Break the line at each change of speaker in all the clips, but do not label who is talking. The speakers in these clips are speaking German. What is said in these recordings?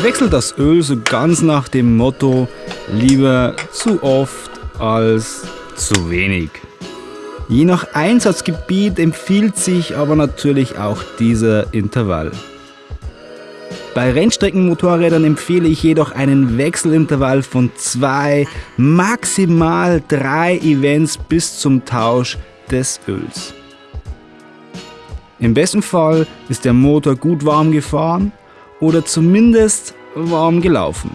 Ich wechsle das Öl so ganz nach dem Motto, lieber zu oft als zu wenig. Je nach Einsatzgebiet empfiehlt sich aber natürlich auch dieser Intervall. Bei Rennstreckenmotorrädern empfehle ich jedoch einen Wechselintervall von zwei, maximal drei Events bis zum Tausch des Öls. Im besten Fall ist der Motor gut warm gefahren oder zumindest warm gelaufen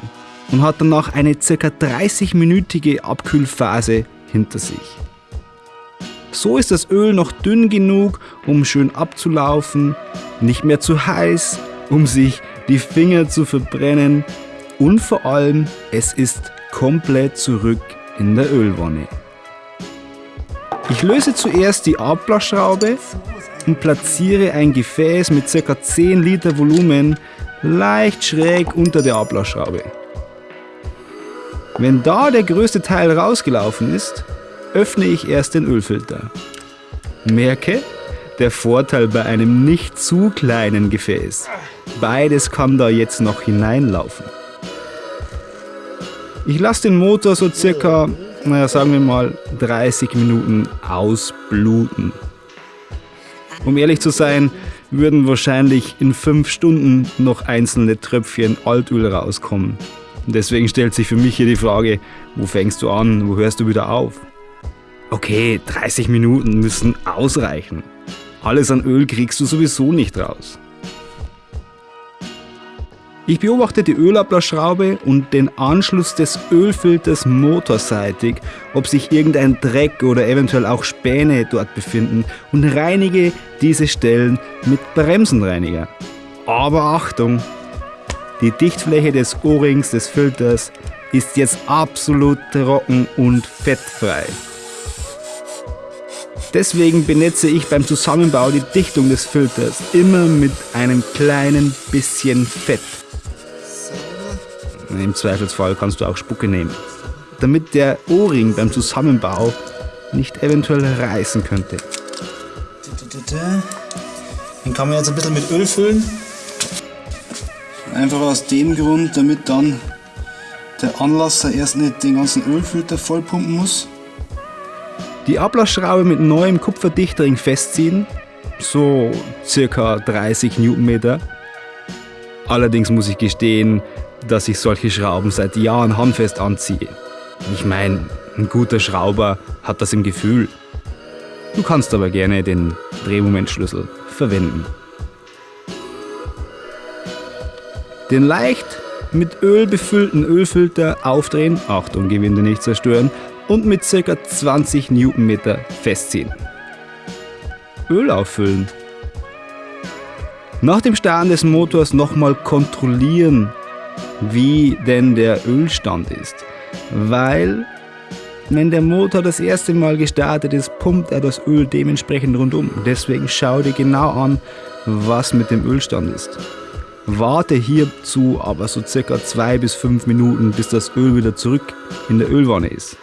und hat danach eine ca. 30-minütige Abkühlphase hinter sich. So ist das Öl noch dünn genug, um schön abzulaufen, nicht mehr zu heiß, um sich die Finger zu verbrennen und vor allem es ist komplett zurück in der Ölwanne. Ich löse zuerst die Abblaschraube und platziere ein Gefäß mit ca. 10 Liter Volumen leicht schräg unter der Ablassschraube. Wenn da der größte Teil rausgelaufen ist, öffne ich erst den Ölfilter. Merke, der Vorteil bei einem nicht zu kleinen Gefäß. Beides kann da jetzt noch hineinlaufen. Ich lasse den Motor so circa, naja, sagen wir mal 30 Minuten ausbluten. Um ehrlich zu sein, würden wahrscheinlich in 5 Stunden noch einzelne Tröpfchen Altöl rauskommen. Und deswegen stellt sich für mich hier die Frage, wo fängst du an, wo hörst du wieder auf? Okay, 30 Minuten müssen ausreichen. Alles an Öl kriegst du sowieso nicht raus. Ich beobachte die Ölablassschraube und den Anschluss des Ölfilters motorseitig, ob sich irgendein Dreck oder eventuell auch Späne dort befinden und reinige diese Stellen mit Bremsenreiniger. Aber Achtung! Die Dichtfläche des O-Rings des Filters ist jetzt absolut trocken und fettfrei. Deswegen benetze ich beim Zusammenbau die Dichtung des Filters immer mit einem kleinen bisschen Fett. Im Zweifelsfall kannst du auch Spucke nehmen, damit der O-Ring beim Zusammenbau nicht eventuell reißen könnte.
Den kann man jetzt ein bisschen mit Öl füllen. Einfach aus dem Grund, damit dann der Anlasser erst nicht den ganzen Ölfilter vollpumpen muss.
Die Ablassschraube mit neuem Kupferdichtring festziehen, so circa 30 Newtonmeter. Allerdings muss ich gestehen, dass ich solche Schrauben seit Jahren handfest anziehe. Ich meine, ein guter Schrauber hat das im Gefühl. Du kannst aber gerne den Drehmomentschlüssel verwenden. Den leicht mit Öl befüllten Ölfilter aufdrehen, Achtung, Gewinde nicht zerstören, und mit ca. 20 Newtonmeter festziehen. Öl auffüllen. Nach dem Starten des Motors nochmal kontrollieren, wie denn der Ölstand ist. Weil, wenn der Motor das erste Mal gestartet ist, pumpt er das Öl dementsprechend rundum. Deswegen schau dir genau an, was mit dem Ölstand ist. Warte hierzu aber so circa 2 bis 5 Minuten, bis das Öl wieder zurück in der Ölwanne ist.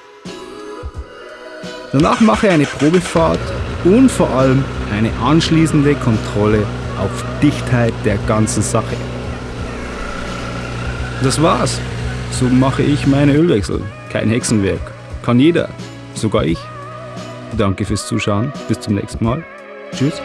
Danach mache eine Probefahrt und vor allem eine anschließende Kontrolle auf Dichtheit der ganzen Sache. Das war's. So mache ich meine Ölwechsel. Kein Hexenwerk. Kann jeder. Sogar ich. Danke fürs Zuschauen. Bis zum nächsten Mal. Tschüss.